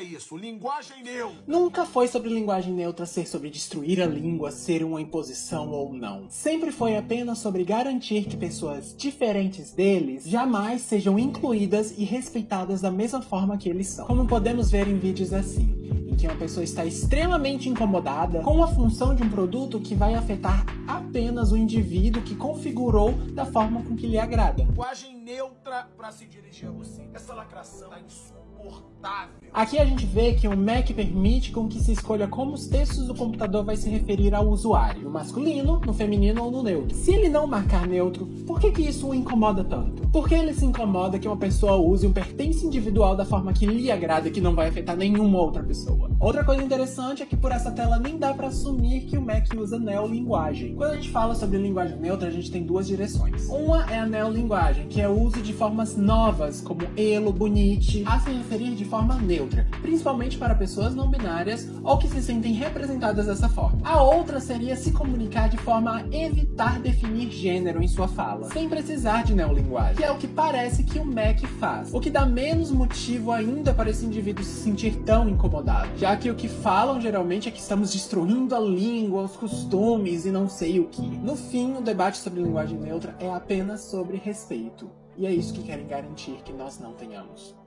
é isso, linguagem neutra. Nunca foi sobre linguagem neutra ser sobre destruir a língua, ser uma imposição ou não. Sempre foi apenas sobre garantir que pessoas diferentes deles jamais sejam incluídas e respeitadas da mesma forma que eles são. Como podemos ver em vídeos assim, em que uma pessoa está extremamente incomodada com a função de um produto que vai afetar apenas o indivíduo que configurou da forma com que lhe agrada. Linguagem neutra para se dirigir a você. Essa lacração tá insuportável. Aqui a gente vê que o Mac permite com que se escolha como os textos do computador vai se referir ao usuário, no masculino, no feminino ou no neutro. Se ele não marcar neutro, por que que isso o incomoda tanto? Porque ele se incomoda que uma pessoa use um pertence individual da forma que lhe agrada e que não vai afetar nenhuma outra pessoa. Outra coisa interessante é que por essa tela nem dá para assumir que o Mac usa neolinguagem. Quando a gente fala sobre linguagem neutra, a gente tem duas direções. Uma é a neolinguagem, que é o uso de formas novas, como elo, bonite, a se referir de forma neutra, principalmente para pessoas não binárias ou que se sentem representadas dessa forma. A outra seria se comunicar de forma a evitar definir gênero em sua fala, sem precisar de neolinguagem, que é o que parece que o Mac faz, o que dá menos motivo ainda para esse indivíduo se sentir tão incomodado, já que o que falam geralmente é que estamos destruindo a língua, os costumes e não sei o que. No fim, o debate sobre linguagem neutra é apenas sobre respeito, e é isso que querem garantir que nós não tenhamos.